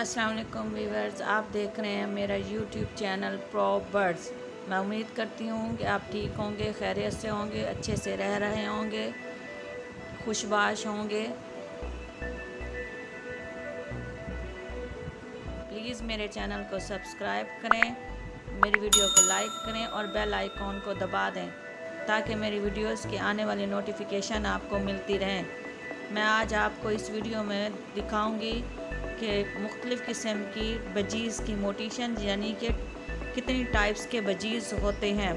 السلام علیکم ویورز، آپ دیکھ رہے ہیں میرا یوٹیوب چینل پرو برڈز میں امید کرتی ہوں کہ آپ ٹھیک ہوں گے، خیریت سے ہوں گے، اچھے سے رہ رہے ہوں گے، خوشباش ہوں گے۔ پلیز میرے چینل کو سبسکرائب کریں، میری ویڈیو کو لائک کریں اور بیل آئیکن کو دبا دیں تاکہ میری ویڈیوز کی آنے والی نوٹیفیکیشن آپ کو ملتی رہیں۔ میں آج آپ کو اس ویڈیو میں دکھاؤں گی کہ مختلف قسم کی بجیز کی موٹیشن یعنی کہ کتنی ٹائپس کے بجیز ہوتے ہیں،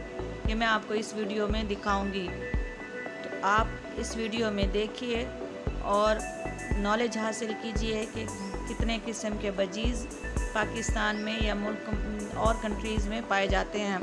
یہ میں آپ کو اس ویڈیو میں دکھاؤں گی۔ تو آپ اس ویڈیو میں دیکھیے اور نالج حاصل کیجیے کہ کتنے قسم کے بجیز پاکستان میں یا ملک اور کنٹریز میں پائے جاتے ہیں۔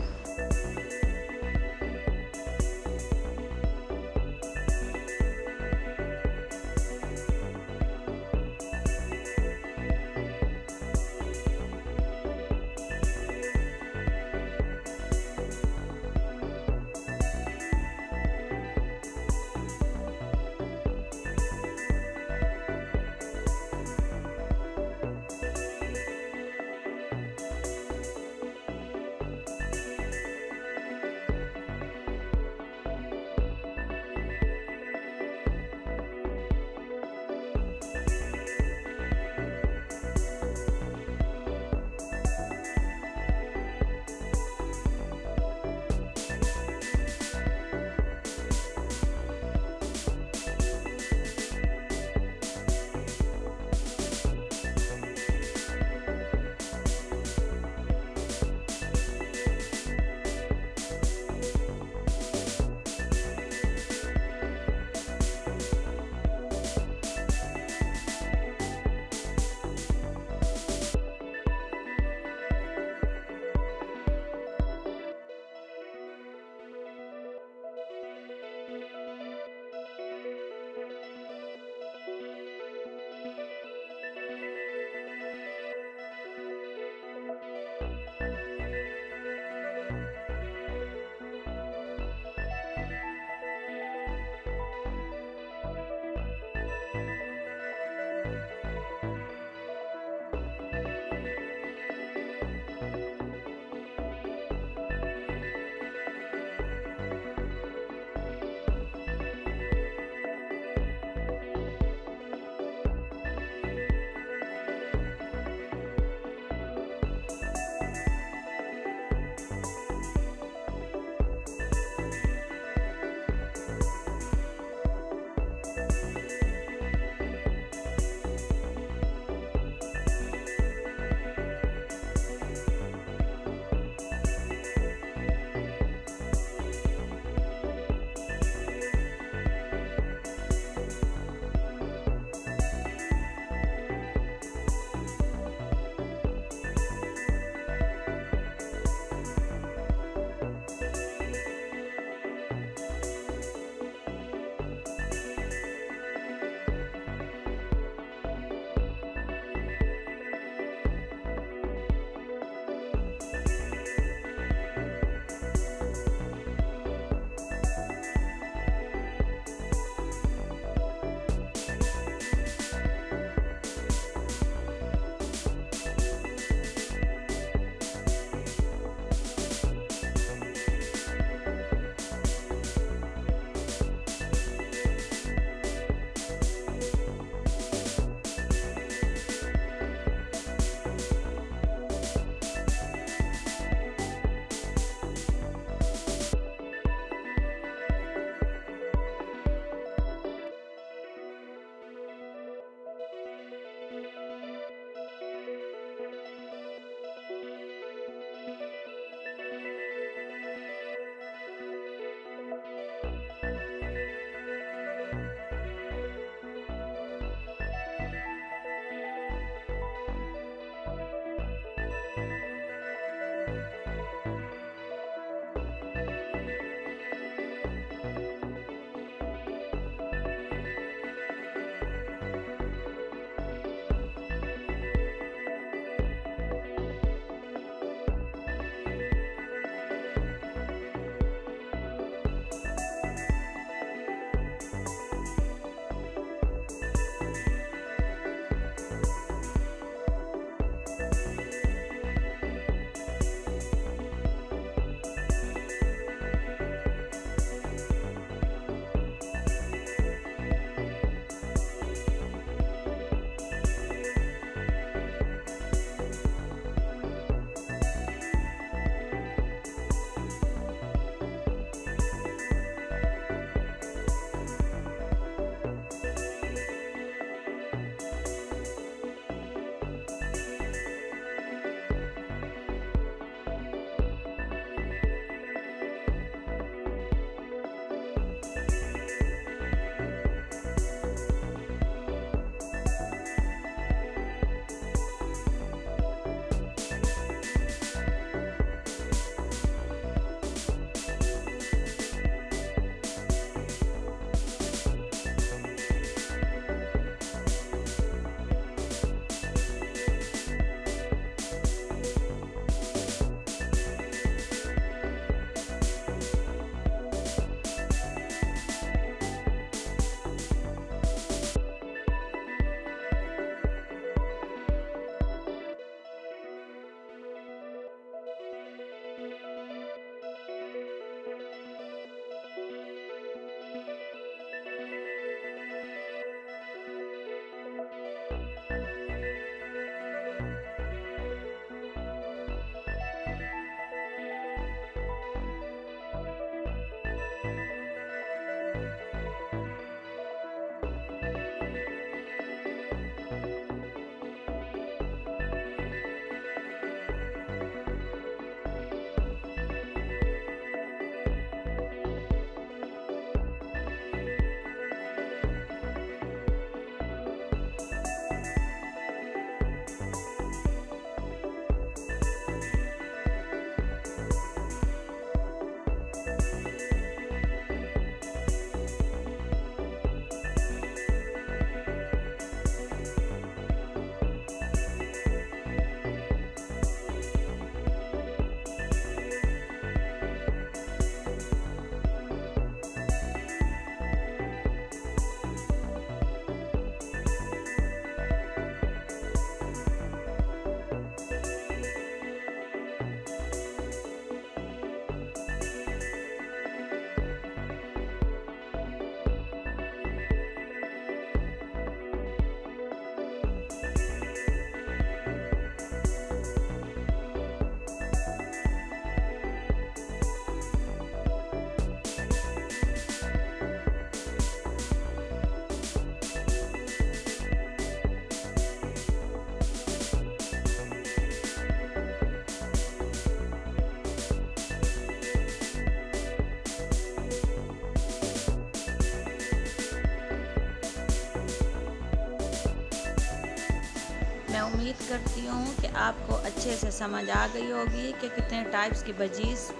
میں امید کرتی ہوں کہ آپ کو اچھے سے سمجھ آ گئی ہوگی کہ کتنے ٹائپس کی بجیز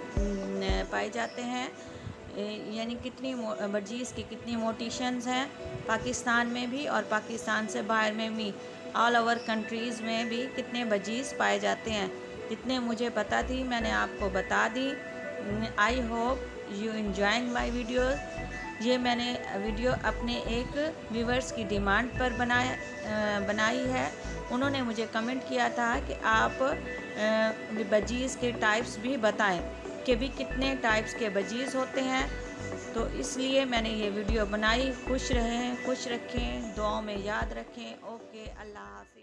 پائے جاتے ہیں۔ یعنی کتنی بجیز کی کتنی موٹیشنز ہیں پاکستان میں بھی اور پاکستان سے باہر میں بھی۔ آل اوور کنٹریز میں بھی کتنے بجیز پائے جاتے ہیں۔ جتنے مجھے پتہ تھی، میں نے آپ کو بتا دی۔ I hope you enjoying my videos یہ میں نے ویڈیو اپنے ایک ویورز کی ڈیمانڈ پر بنایا بنائی ہے۔ انہوں نے مجھے کمنٹ کیا تھا کہ آپ بجیز کے ٹائپس بھی بتائیں کہ بھی کتنے ٹائپس کے بجیز ہوتے ہیں۔ تو اس لیے میں نے یہ ویڈیو بنائی۔ خوش رہیں، خوش رکھیں، دعاؤں میں یاد رکھیں۔ اوکے، اللہ حافظ۔